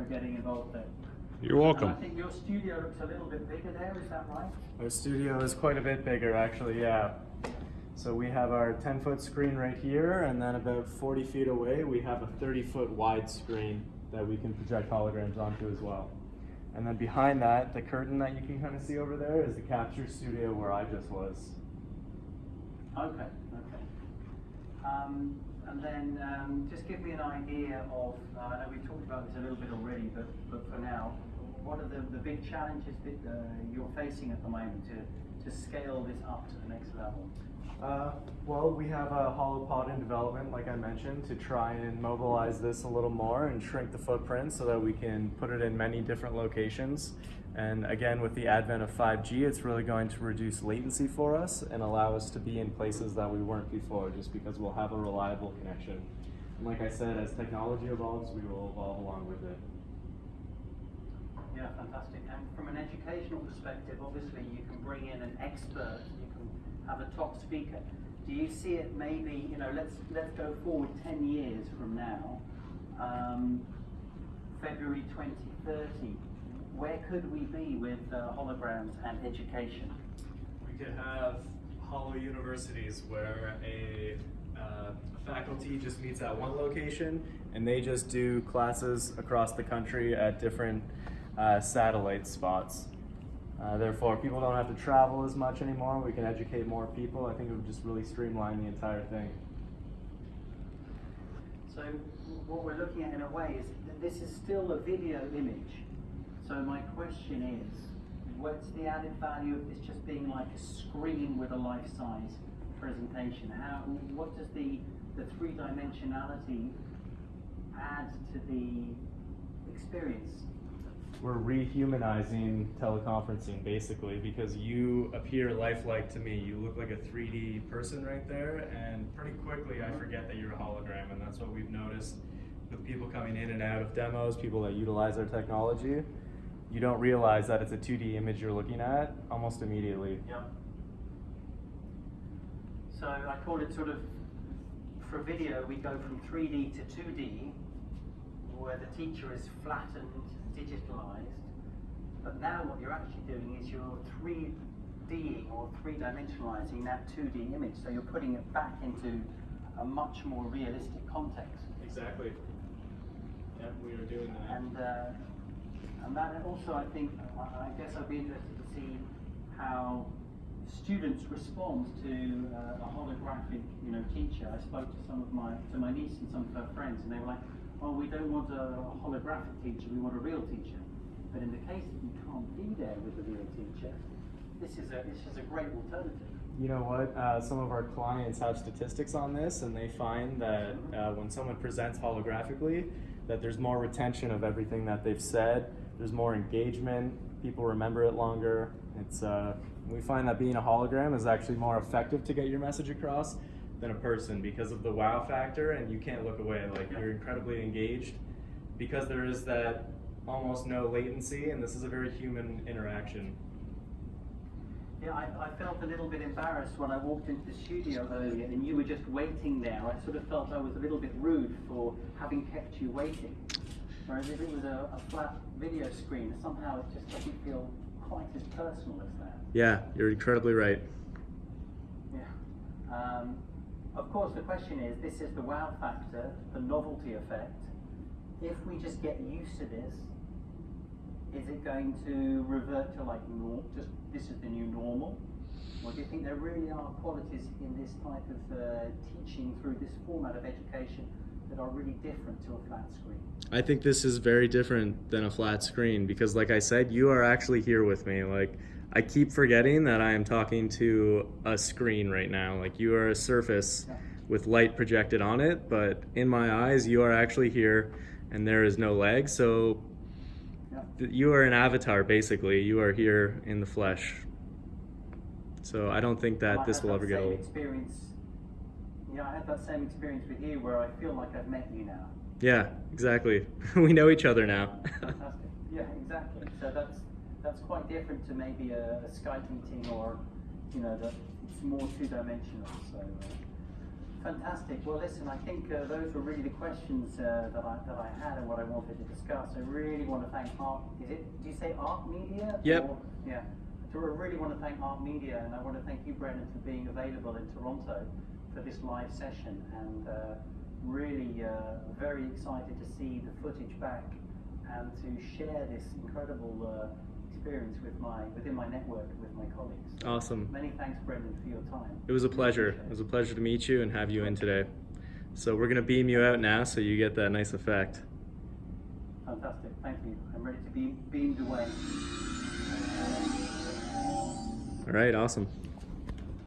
for getting involved there. You're welcome. And I think your studio looks a little bit bigger there, is that right? Our studio is quite a bit bigger, actually, yeah. So we have our 10 foot screen right here, and then about 40 feet away, we have a 30 foot wide screen that we can project holograms onto as well. And then behind that, the curtain that you can kind of see over there is the capture studio where I just was. Okay, okay. Um, and then um, just give me an idea of, uh, I know we've talked about this a little bit already, but, but for now, what are the, the big challenges that uh, you're facing at the moment to, to scale this up to the next level? Uh, well, we have a HoloPod in development, like I mentioned, to try and mobilize this a little more and shrink the footprint so that we can put it in many different locations. And again, with the advent of 5G, it's really going to reduce latency for us and allow us to be in places that we weren't before, just because we'll have a reliable connection. And like I said, as technology evolves, we will evolve along with it. Yeah, fantastic. And from an educational perspective, obviously you can bring in an expert, you can have a top speaker. Do you see it maybe, you know, let's let's go forward 10 years from now, um, February 2030, where could we be with uh, holograms and education? We could have hollow universities where a uh, faculty just meets at one location and they just do classes across the country at different uh, satellite spots. Uh, therefore, people don't have to travel as much anymore. We can educate more people. I think it would just really streamline the entire thing. So what we're looking at in a way is that this is still a video image. So my question is, what's the added value of this just being like a screen with a life-size presentation? How, what does the, the three-dimensionality add to the experience? We're rehumanizing teleconferencing basically because you appear lifelike to me. You look like a 3D person right there, and pretty quickly I forget that you're a hologram, and that's what we've noticed with people coming in and out of demos, people that utilize our technology. You don't realize that it's a 2D image you're looking at almost immediately. Yep. So I call it sort of, for video, we go from 3D to 2D, where the teacher is flattened, digitalized. But now what you're actually doing is you're 3Ding or three-dimensionalizing that 2D image. So you're putting it back into a much more realistic context. Exactly. Yeah, we are doing that. And uh, and that also, I think, I guess I'd be interested to see how students respond to uh, a holographic, you know, teacher. I spoke to some of my to my niece and some of her friends, and they were like, "Oh, we don't want a holographic teacher. We want a real teacher." But in the case that you can't be there with a real teacher, this is a this is a great alternative. You know what? Uh, some of our clients have statistics on this, and they find that uh, when someone presents holographically, that there's more retention of everything that they've said. There's more engagement. People remember it longer. It's uh, we find that being a hologram is actually more effective to get your message across than a person because of the wow factor, and you can't look away. Like you're incredibly engaged because there is that almost no latency, and this is a very human interaction. Yeah, I, I felt a little bit embarrassed when I walked into the studio earlier and you were just waiting there. I sort of felt I was a little bit rude for having kept you waiting. Whereas if it was a, a flat video screen, somehow it just doesn't feel quite as personal as that. Yeah, you're incredibly right. Yeah. Um, of course, the question is, this is the wow factor, the novelty effect. If we just get used to this, is it going to revert to like norm, just this is the new normal? Or do you think there really are qualities in this type of uh, teaching through this format of education that are really different to a flat screen? I think this is very different than a flat screen because, like I said, you are actually here with me. Like, I keep forgetting that I am talking to a screen right now. Like, you are a surface with light projected on it, but in my eyes, you are actually here and there is no leg. So, you are an avatar basically. You are here in the flesh. So, I don't think I that this will that ever get old. Experience. Yeah, I had that same experience with you where I feel like I've met you now. Yeah, exactly. we know each other now. Fantastic. Yeah, exactly. So that's that's quite different to maybe a, a Skype meeting or, you know, that it's more two-dimensional. So, uh, Fantastic. Well, listen, I think uh, those were really the questions uh, that I that I had and what I wanted to discuss. I really want to thank ARHT. Is it? Do you say ARHT Media? Yep. Or- yeah. So I really want to thank ARHT Media, and I want to thank you, Brendan, for being available in Toronto for this live session, and uh, really uh, very excited to see the footage back and to share this incredible uh, experience with my within my network with my colleagues. Awesome. Many thanks, Brendan, for your time. It was a pleasure. It was a pleasure to meet you and have you in today. So we're gonna beam you out now so you get that nice effect. Fantastic, thank you. I'm ready to be beamed away. All right, awesome.